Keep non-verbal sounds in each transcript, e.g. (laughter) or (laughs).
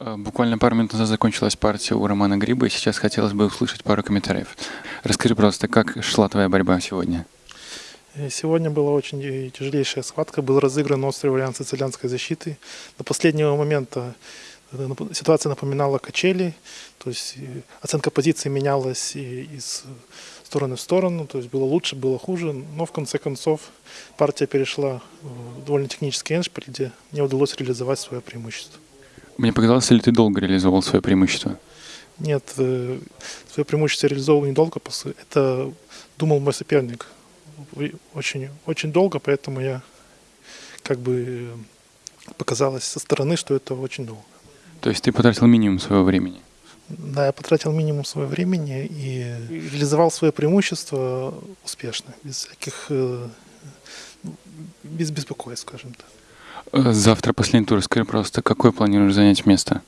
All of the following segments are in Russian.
Э, Буквально пару минут назад закончилась партия у Романа Гриба, и сейчас хотелось бы услышать пару комментариев. Расскажи просто, как шла твоя борьба сегодня? Э, Сегодня была очень э, тяжелейшая схватка. Был разыгран острый вариант сицилианской защиты. До последнего момента ситуация напоминала качели. То есть оценка позиции менялась из стороны в сторону. То есть было лучше, было хуже. Но в конце концов партия перешла в довольно технический эншпиль, где мне удалось реализовать свое преимущество. Мне показалось, ли ты долго реализовал свое преимущество? Нет, э, свое преимущество реализовал недолго. Это думал мой соперник очень, очень долго, поэтому я как бы показалось со стороны, что это очень долго. То есть ты потратил минимум своего времени. Да, я потратил минимум своего времени и реализовал свое преимущество успешно, без всяких э, без беспокойств, скажем так. Э, Завтра последний тур. Скажи просто, какое планируешь занять место?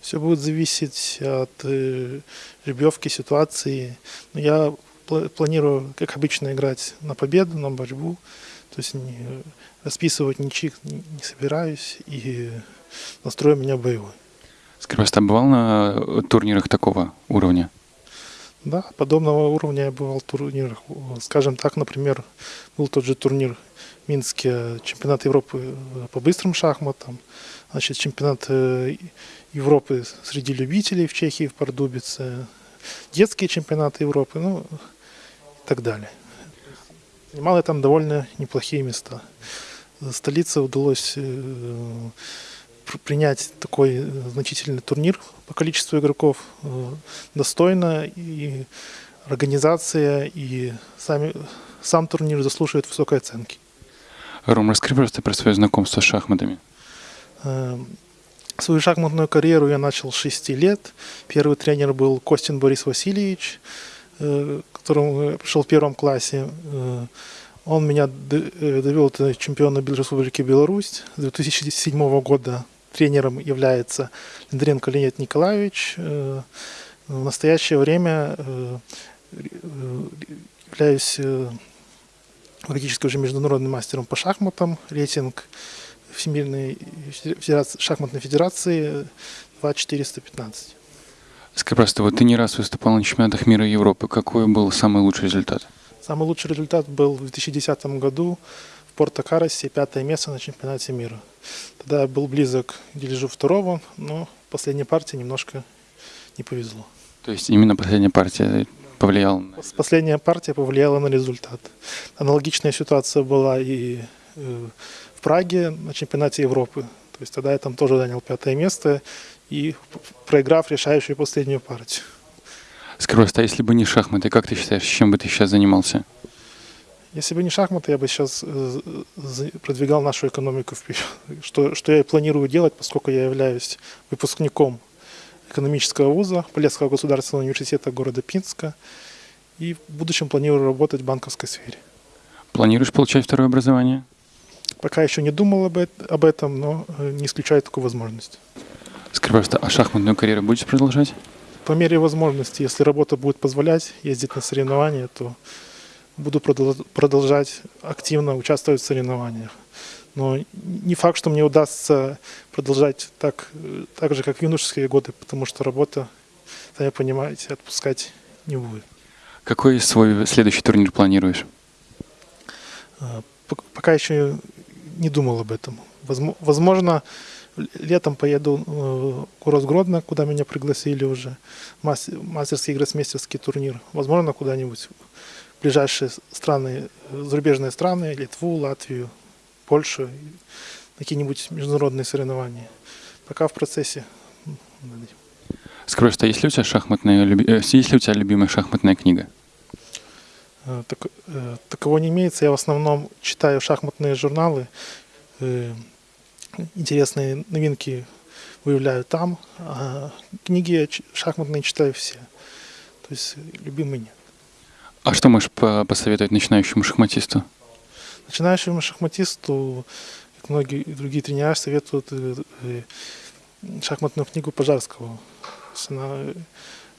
Все будет зависеть от э, жеребьевки ситуации. Но я пла- планирую, как обычно, играть на победу, на борьбу. То есть не, расписывать ничьих не, не собираюсь. И настрой у меня боевой. Скажи просто, а бывал на э, турнирах такого уровня? Да, подобного уровня я бывал в турнирах. Скажем так, например, был тот же турнир в Минске, чемпионат Европы э, по быстрым шахматам, значит, чемпионат э, Европы среди любителей в Чехии, в Пардубице, детские чемпионаты Европы, ну и так далее. Занимал я там довольно неплохие места. Столице удалось э, принять такой э, значительный турнир по количеству игроков э, достойно, и организация, и сами, сам турнир заслуживает высокой оценки. Ром, расскажи просто про свое знакомство с шахматами. Э, Свою шахматную карьеру я начал с 6 лет. Первый тренер был Костин Борис Васильевич, э, к которому я пришел в первом классе. Он меня довел до чемпиона Республики Беларусь. С 2007 года тренером является Линдренко Леонид Николаевич. Э, В настоящее время э, являюсь э, практически уже международным мастером по шахматам. Рейтинг Всемирной федерации, шахматной федерации 2415. Скажи просто, вот ты не раз выступал на чемпионатах мира и Европы. Какой был самый лучший результат? Самый лучший результат был в 2010 году в Порто-Каросе, пятое место на чемпионате мира. Тогда я был близок к дележу второго, но в последней партии немножко не повезло. То есть именно последняя партия повлияла на... Последняя партия повлияла на результат. Аналогичная ситуация была и э, в Праге на чемпионате Европы. То есть тогда я там тоже занял пятое место и проиграв решающую последнюю партию. Скажи а если бы не шахматы, как ты считаешь, чем бы ты сейчас занимался? Если бы не шахматы, я бы сейчас э, за- продвигал нашу экономику вперед. (laughs) Что, что я и планирую делать, поскольку я являюсь выпускником экономического вуза Полесского государственного университета города Пинска. И в будущем планирую работать в банковской сфере. Планируешь получать второе образование? Пока еще не думал об, об этом, но э, не исключаю такую возможность. Скажи просто, а шахматную карьеру будешь продолжать? По мере возможности, если работа будет позволять ездить на соревнования, то буду продол- продолжать активно участвовать в соревнованиях. Но не факт, что мне удастся продолжать так, так же, как в юношеские годы, потому что работа, сами понимаете, отпускать не будет. Какой свой следующий турнир планируешь? А, пок- Пока еще не думал об этом. Возмо- Возможно, летом поеду э, в город Гродно, куда меня пригласили уже. Мас- Мастерский гроссмейстерский турнир. Возможно, куда-нибудь ближайшие страны, зарубежные страны, Литву, Латвию, Польшу, какие-нибудь международные соревнования. Пока в процессе. Скажи просто, есть ли у тебя шахматная, э, есть ли у тебя любимая шахматная книга? Э, так- э, такового не имеется. Я в основном читаю шахматные журналы. Интересные новинки выявляю там. А книги шахматные читаю все. То есть любимый нет. А что можешь по- посоветовать начинающему шахматисту? Начинающему шахматисту, как многие другие тренера, советуют э, э, шахматную книгу Пожарского. Она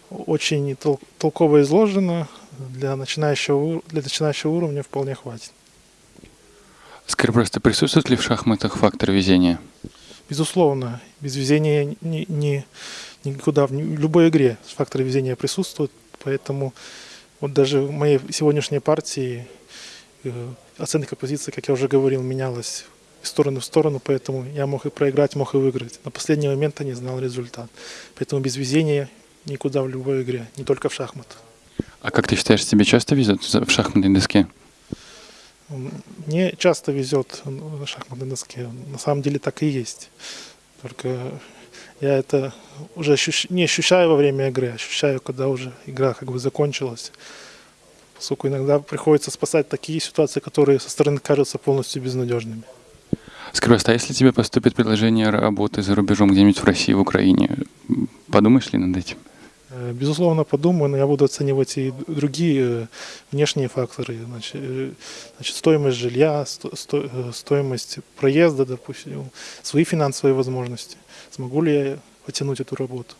очень тол- толково изложена. Для начинающего, для начинающего уровня вполне хватит. Скажи просто, присутствует ли в шахматах фактор везения? Безусловно, без везения ни, ни- никуда, в любой игре факторы везения присутствуют, поэтому вот даже в моей сегодняшней партии э, оценка позиции, как я уже говорил, менялась из стороны в сторону, поэтому я мог и проиграть, мог и выиграть. На последний момент я не знал результат. Поэтому без везения никуда в любой игре, не только в шахматы. А как ты считаешь, тебе часто везет в шахматной доске? Мне часто везет на шахматной доске. На самом деле так и есть. Только я это уже ощущ- не ощущаю во время игры, ощущаю, когда уже игра как бы закончилась. Поскольку иногда приходится спасать такие ситуации, которые со стороны кажутся полностью безнадежными. Пожалуйста, а если тебе поступит предложение работы за рубежом где-нибудь в России, в Украине, подумаешь ли над этим? Э, Безусловно, подумаю, но я буду оценивать и другие э, внешние факторы. Значит, э, значит, стоимость жилья, сто- сто- стоимость проезда, допустим, свои финансовые возможности. Смогу ли я потянуть эту работу?